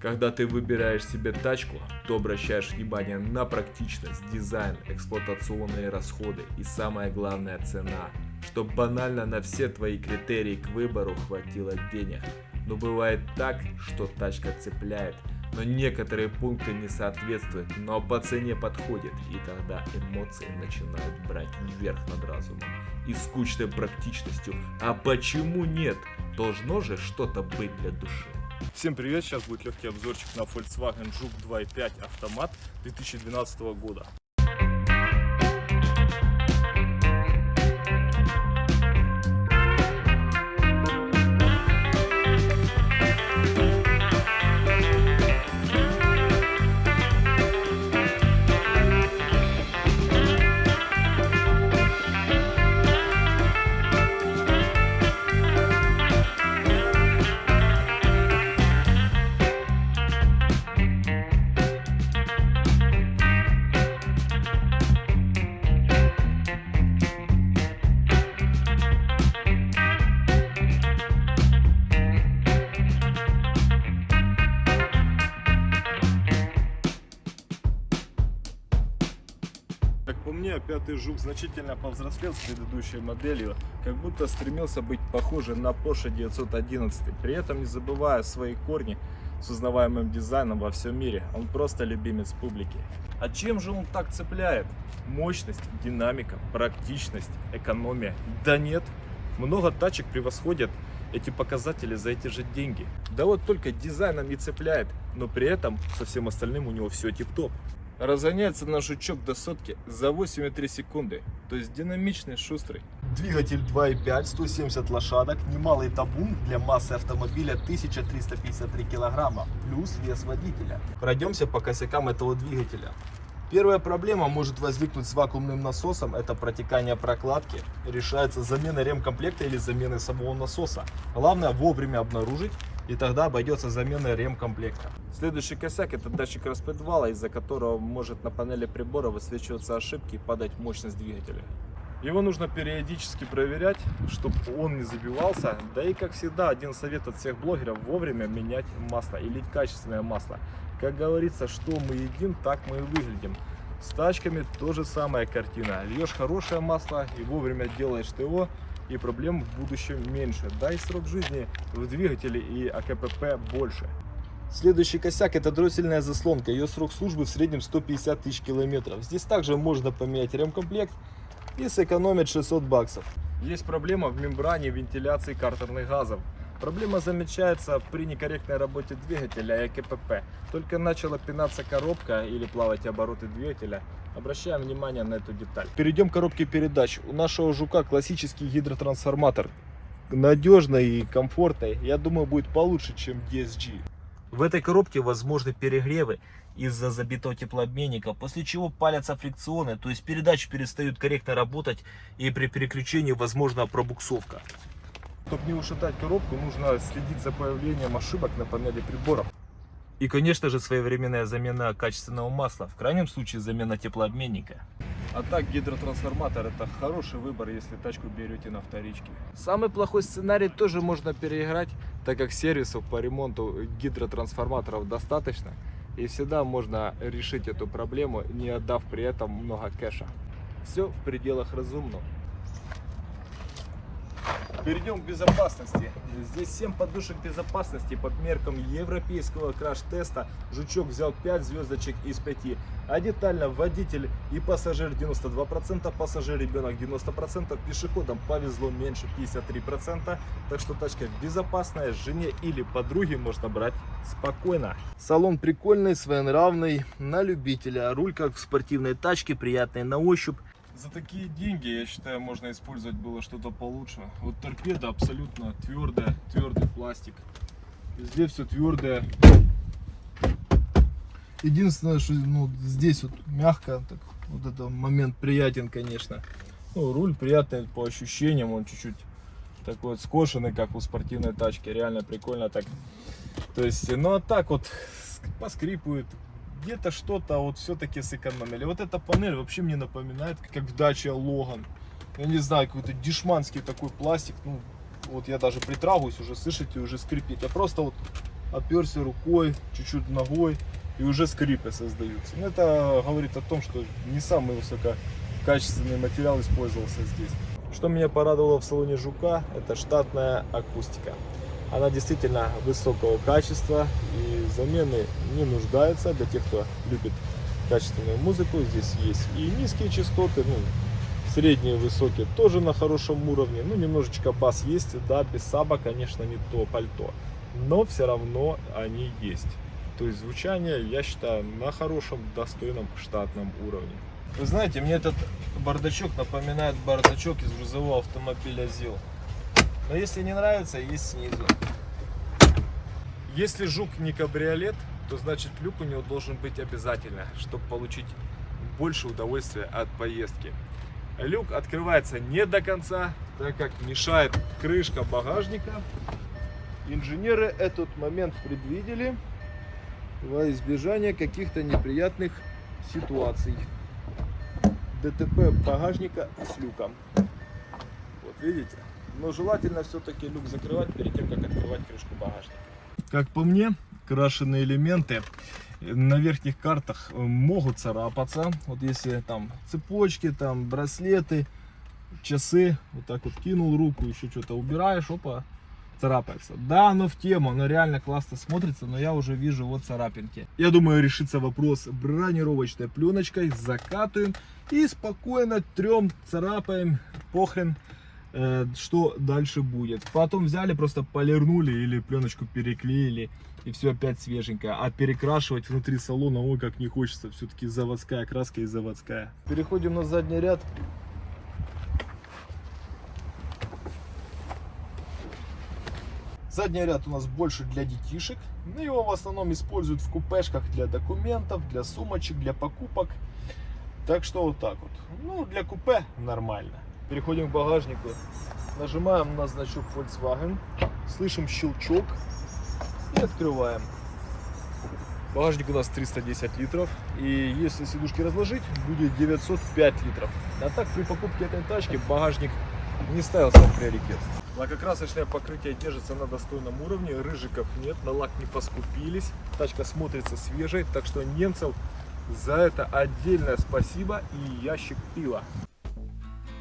Когда ты выбираешь себе тачку, то обращаешь внимание на практичность, дизайн, эксплуатационные расходы и самое главное цена, чтобы банально на все твои критерии к выбору хватило денег. Но бывает так, что тачка цепляет, но некоторые пункты не соответствуют, но по цене подходит, и тогда эмоции начинают брать вверх над разумом и скучной практичностью. А почему нет? Должно же что-то быть для души. Всем привет! Сейчас будет легкий обзорчик на Volkswagen Жук 2.5 автомат 2012 года. Мне, пятый жук значительно повзрослел с предыдущей моделью, как будто стремился быть похожим на Porsche 911, при этом не забывая свои корни с узнаваемым дизайном во всем мире. Он просто любимец публики. А чем же он так цепляет? Мощность, динамика, практичность, экономия? Да нет, много тачек превосходят эти показатели за эти же деньги. Да вот только дизайном не цепляет, но при этом со всем остальным у него все тип-топ. Разгоняется наш жучок до сотки за 8,3 секунды, то есть динамичный, шустрый. Двигатель 2.5, 170 лошадок, немалый табун для массы автомобиля 1353 килограмма, плюс вес водителя. Пройдемся по косякам этого двигателя. Первая проблема может возникнуть с вакуумным насосом, это протекание прокладки. Решается замена ремкомплекта или замена самого насоса. Главное вовремя обнаружить, и тогда обойдется замена ремкомплекта. Следующий косяк это датчик распредвала, из-за которого может на панели прибора высвечиваться ошибки и падать мощность двигателя. Его нужно периодически проверять, чтобы он не забивался. Да и как всегда, один совет от всех блогеров вовремя менять масло и лить качественное масло. Как говорится, что мы едим, так мы и выглядим. С тачками тоже самая картина. Льешь хорошее масло и вовремя делаешь ТО, и проблем в будущем меньше. Да и срок жизни в двигателе и АКПП больше. Следующий косяк это дроссельная заслонка. Ее срок службы в среднем 150 тысяч километров. Здесь также можно поменять ремкомплект и сэкономить 600 баксов. Есть проблема в мембране вентиляции картерных газов. Проблема замечается при некорректной работе двигателя и КПП. Только начала пинаться коробка или плавать обороты двигателя, обращаем внимание на эту деталь. Перейдем к коробке передач. У нашего жука классический гидротрансформатор. Надежный и комфортный. Я думаю, будет получше, чем DSG. В этой коробке возможны перегревы из-за забитого теплообменника, после чего палятся фрикционы, то есть передачи перестают корректно работать и при переключении возможна пробуксовка. Чтобы не ушатать коробку, нужно следить за появлением ошибок на панели приборов. И, конечно же, своевременная замена качественного масла, в крайнем случае замена теплообменника. А так гидротрансформатор это хороший выбор, если тачку берете на вторичке. Самый плохой сценарий тоже можно переиграть, так как сервисов по ремонту гидротрансформаторов достаточно. И всегда можно решить эту проблему, не отдав при этом много кэша. Все в пределах разумного. Перейдем к безопасности. Здесь 7 подушек безопасности под меркам европейского краш-теста. Жучок взял 5 звездочек из 5. А детально водитель и пассажир 92%, пассажир ребенок 90%, пешеходам повезло меньше 53%. Так что тачка безопасная, жене или подруге можно брать спокойно. Салон прикольный, своенравный, на любителя. Руль как в спортивной тачке, приятный на ощупь. За такие деньги, я считаю, можно использовать было что-то получше. Вот торпеда абсолютно твердая, твердый пластик. Везде все твердое. Единственное, что ну, здесь вот мягко, так, вот этот момент приятен, конечно. Ну, руль приятный по ощущениям, он чуть-чуть такой вот скошенный, как у спортивной тачки. Реально прикольно так. То есть, ну а так вот поскрипывает, где-то что-то вот все-таки сэкономили. Вот эта панель вообще мне напоминает, как в даче Логан. Я не знаю, какой-то дешманский такой пластик. Ну, вот я даже притрагиваюсь уже, слышите, уже скрипит. Я просто вот оперся рукой, чуть-чуть ногой, и уже скрипы создаются. Ну, это говорит о том, что не самый высококачественный материал использовался здесь. Что меня порадовало в салоне Жука, это штатная акустика. Она действительно высокого качества и замены не нуждается для тех, кто любит качественную музыку. Здесь есть и низкие частоты, ну, средние, высокие тоже на хорошем уровне. Ну, немножечко бас есть, да, без саба, конечно, не то пальто. Но все равно они есть. То есть звучание, я считаю, на хорошем, достойном штатном уровне. Вы знаете, мне этот бардачок напоминает бардачок из грузового автомобиля ЗИЛ. Но если не нравится, есть снизу. Если жук не кабриолет, то значит люк у него должен быть обязательно, чтобы получить больше удовольствия от поездки. Люк открывается не до конца, так как мешает крышка багажника. Инженеры этот момент предвидели во избежание каких-то неприятных ситуаций. ДТП багажника с люком. Вот видите? Но желательно все-таки люк закрывать перед тем, как открывать крышку багажника. Как по мне, крашеные элементы на верхних картах могут царапаться. Вот если там цепочки, там браслеты, часы, вот так вот кинул руку, еще что-то убираешь, опа, царапается. Да, оно в тему, оно реально классно смотрится, но я уже вижу вот царапинки. Я думаю, решится вопрос бронировочной пленочкой, закатываем и спокойно трем царапаем, похрен, э, что дальше будет. Потом взяли, просто полирнули или пленочку переклеили и все опять свеженькое. А перекрашивать внутри салона, ой, как не хочется, все-таки заводская краска и заводская. Переходим на задний ряд. Задний ряд у нас больше для детишек. Ну, его в основном используют в купешках для документов, для сумочек, для покупок. Так что вот так вот. Ну, для купе нормально. Переходим к багажнику. Нажимаем на значок Volkswagen. Слышим щелчок. И открываем. Багажник у нас 310 литров. И если сидушки разложить, будет 905 литров. А так при покупке этой тачки багажник не ставился в приоритет. Лакокрасочное покрытие держится на достойном уровне, рыжиков нет, на лак не поскупились. Тачка смотрится свежей, так что немцев за это отдельное спасибо и ящик пива.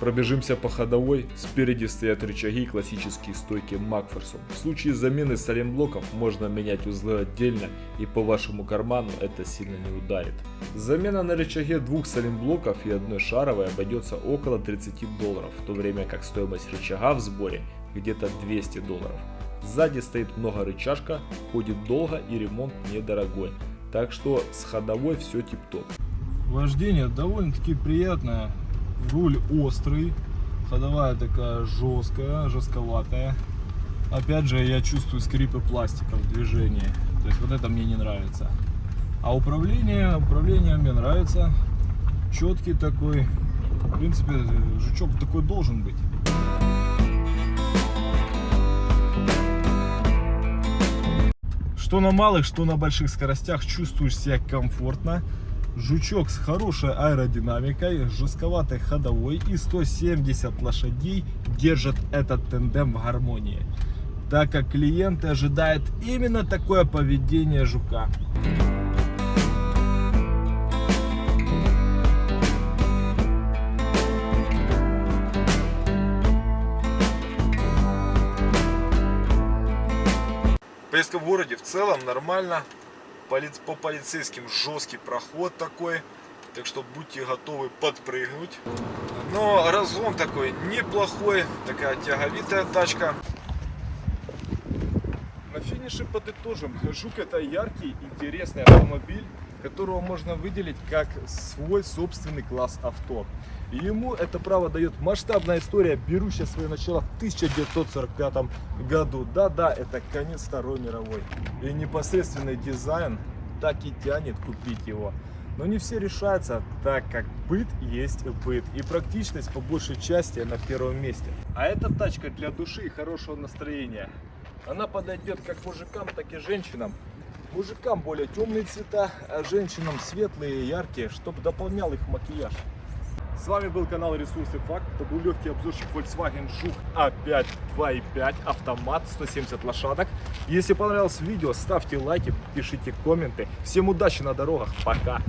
Пробежимся по ходовой. Спереди стоят рычаги и классические стойки Макферсон. В случае замены саленблоков можно менять узлы отдельно и по вашему карману это сильно не ударит. Замена на рычаге двух саленблоков и одной шаровой обойдется около 30 долларов, в то время как стоимость рычага в сборе где-то 200 долларов. Сзади стоит много рычажка, ходит долго и ремонт недорогой. Так что с ходовой все тип-топ. Вождение довольно-таки приятное. Руль острый, ходовая такая жесткая, жестковатая. Опять же, я чувствую скрипы пластика в движении. То есть вот это мне не нравится. А управление, управление мне нравится. Четкий такой. В принципе, жучок такой должен быть. Что на малых, что на больших скоростях чувствуешь себя комфортно. Жучок с хорошей аэродинамикой, жестковатой ходовой и 170 лошадей держат этот тендем в гармонии, так как клиенты ожидают именно такое поведение жука. Поездка в городе в целом нормально. По полицейским жесткий проход такой. Так что будьте готовы подпрыгнуть. Но разгон такой неплохой. Такая тяговитая тачка. На финише подытожим. Жук это яркий, интересный автомобиль, которого можно выделить как свой собственный класс авто. И ему это право дает масштабная история, берущая свое начало в 1945 году. Да-да, это конец Второй мировой. И непосредственный дизайн так и тянет купить его. Но не все решаются, так как быт есть быт. И практичность по большей части на первом месте. А эта тачка для души и хорошего настроения. Она подойдет как мужикам, так и женщинам. Мужикам более темные цвета, а женщинам светлые и яркие, чтобы дополнял их макияж. С вами был канал Ресурсы Факт. Это был легкий обзорчик Volkswagen Жук А5 2.5 автомат 170 лошадок. Если понравилось видео, ставьте лайки, пишите комменты. Всем удачи на дорогах. Пока.